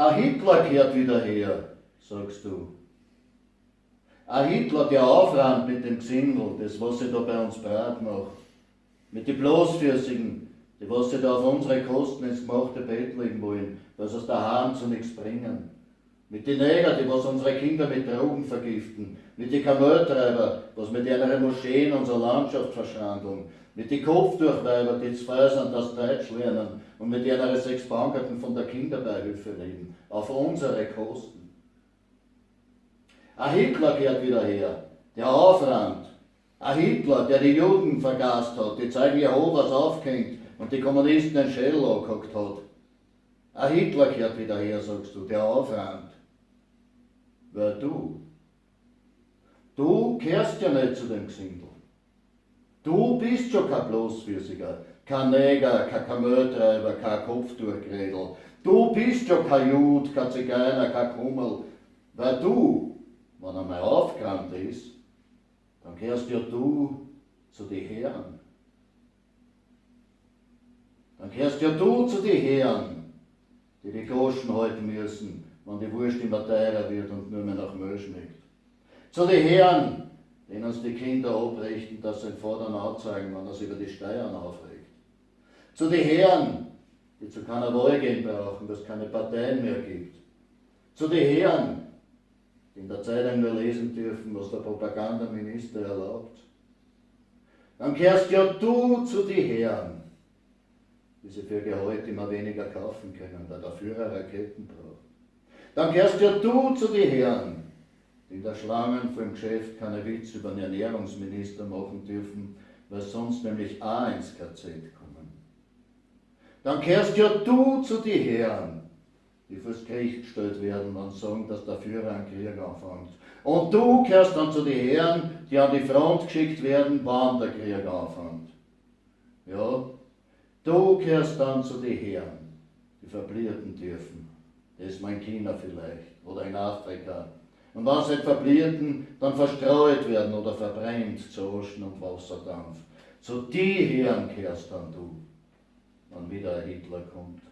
Ein Hitler kehrt wieder her, sagst du. Ein Hitler, der aufräumt mit dem Gesindel, das was sie da bei uns breit macht. Mit den Bloßfüßigen, die was sie da auf unsere Kosten ins gemachte Bett legen wollen, dass es daheim zu nichts bringen. Mit den Neger, die was unsere Kinder mit Drogen vergiften. Mit den Kameltreiber, was mit ihren Moscheen unsere Landschaft verschrandeln. Mit den Kopftuchweiber, die zu sind, das Deutsch lernen. Und mit ihren sechs Bankerten von der Kinderbeihilfe leben. Auf unsere Kosten. Ein Hitler kehrt wieder her, der aufräumt. Ein Hitler, der die Juden vergast hat, die Zeugen Jehovas aufgehängt und die Kommunisten den Schädel angehackt hat. Ein Hitler kehrt wieder her, sagst du, der aufräumt. Wer du? Du kehrst ja nicht zu dem Gesindel. Du bist schon kein Bloßfüßiger, kein Neger, kein Kameltreiber, kein Kopftuchgrädel. Du bist schon kein Jud, kein Zigeuner, kein Kummel. Weil du, wenn er mal aufgerannt ist, dann kehrst ja du zu den Herren. Dann kehrst ja du zu den Herren, die die Groschen halten müssen, wenn die Wurst immer teurer wird und nur mehr nach Müll schmeckt. Zu den Herren, denen uns die Kinder abrichten, dass sie den Vater anzeigen, wenn sich über die Steuern aufregt. Zu den Herren, die zu keiner Wahl gehen brauchen, dass es keine Parteien mehr gibt. Zu den Herren, die in der Zeitung nur lesen dürfen, was der Propagandaminister erlaubt. Dann kehrst ja du zu den Herren, die sie für Gehalt immer weniger kaufen können, weil der Führer Raketen braucht. Dann kehrst ja du zu den Herren, die der Schlangen vor dem Geschäft keine Witz über den Ernährungsminister machen dürfen, weil sonst nämlich auch ins KZ kommen. Dann kehrst ja du zu den Herren, die fürs Gericht gestellt werden und sagen, dass der Führer einen Krieg anfängt. Und du kehrst dann zu den Herren, die an die Front geschickt werden, wann der Krieg anfängt. Ja, du kehrst dann zu den Herren, die verblieben dürfen. Das ist mein China vielleicht oder in Afrika. Und wenn sie verblieben, dann verstreut werden oder verbrennt zu Ocean und Wasserdampf. Zu die Herren kehrst dann du, wenn wieder ein Hitler kommt.